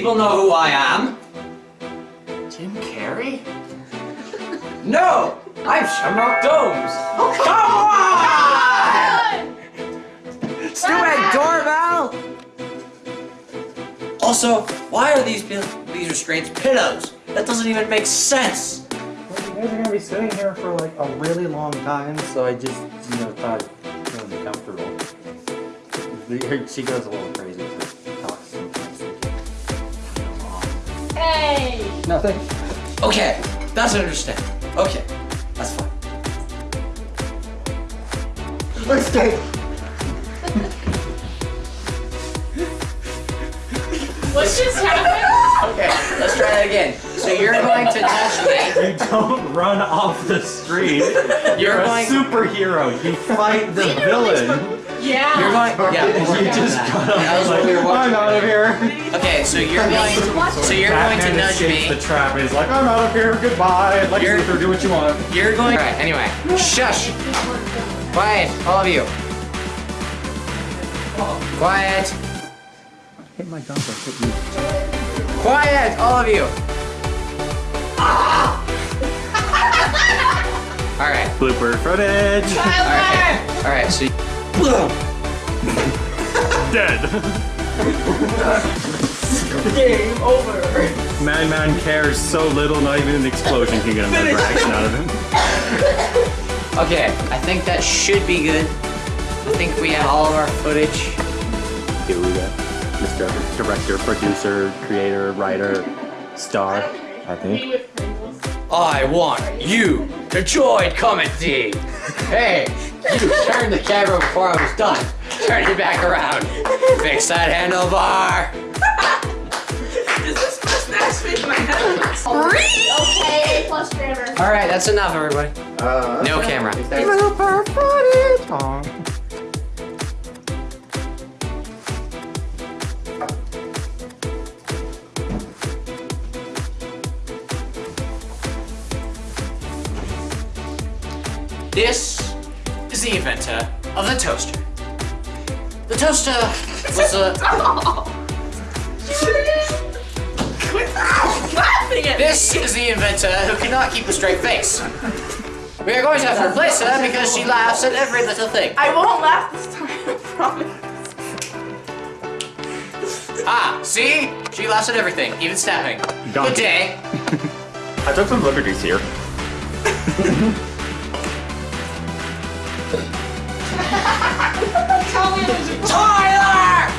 people know who I am. Jim Carrey? No, I'm Shamrock Domes. Oh, come on! Stupid doorbell! Also, why are these these restraints pillows? That doesn't even make sense. Well, you guys are gonna be sitting here for like a really long time, so I just, you know, thought it would be comfortable. She goes a little crazy, Nothing. Okay, that's understand. Okay, that's fine. Let's go. What just happened? Okay, let's try that again. So you're going to nudge me. You don't run off the street. You're, You're a going- superhero. You fight the villain. Yeah. You're going. Yeah, You just got up That like, we I'm out of here. Okay, so you're going. To, so you're going to nudge me. the trap and he's like, I'm out of here. Goodbye. Lex You're- Luthor, do what you want. You're going. Alright, anyway. Shush! Quiet, all of you. Quiet. Hit my gump, I hit you. Quiet, all of you. Alright, Blooper footage. alright. Alright, so. Dead. Game over. Madman cares so little, not even an explosion can get another action out of him. Okay, I think that should be good. I think we have all of our footage. Here we go. Mr. Director, producer, creator, writer, star, I think. Me with Pringles. I want you to join comedy. Hey, you turned the camera before I was done. Turn it back around. Fix that handlebar. Is this first match fit in my head? Okay, A plus grammar. All right, that's enough, everybody. Uh, No camera. This is the inventor of the toaster. The toaster was a. This is the inventor who cannot keep a straight face. We are going to have to replace her because she laughs at every little thing. I won't laugh this time, I promise. Ah, see? She laughs at everything, even snapping. Donkey. Good day. I took some liberties here. Tyler!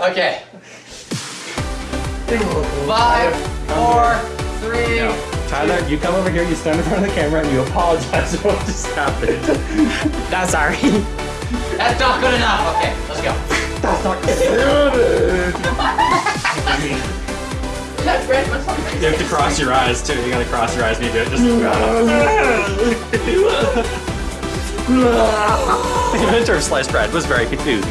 Okay. Five, four, three. Tyler, you come over here, you stand in front of the camera, and you apologize for what just happened. That's sorry. That's not good enough. Okay, let's go. That's not good. enough. must be You have to cross your eyes too. You gotta cross your eyes when you do it. Just. the inventor of sliced bread was very confused.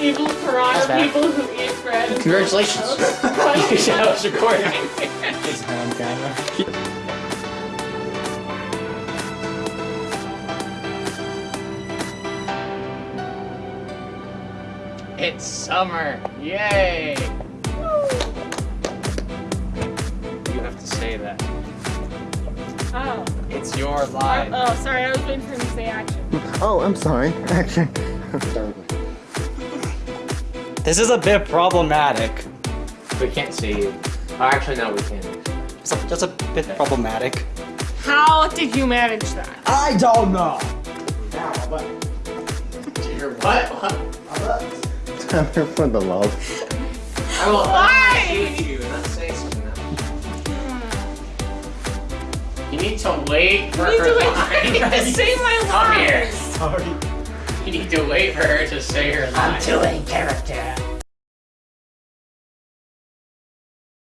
Evil piranha bad. people who eat bread. Congratulations. I was recording. It's summer. Yay! You have to say that. Oh. It's your line. Oh, sorry, I was waiting for him to say action. Oh, I'm sorry. Action. This is a bit problematic. We can't see you. Oh, actually, no, we can. It's a, just a bit problematic. How did you manage that? I don't know. Now, Your what? What? I'm here for the love. I will Why? shoot you. Let's say something now. You need to wait for You her do line. it. Say my Come here. Sorry. You need to wait for her to say her line. I'm doing character.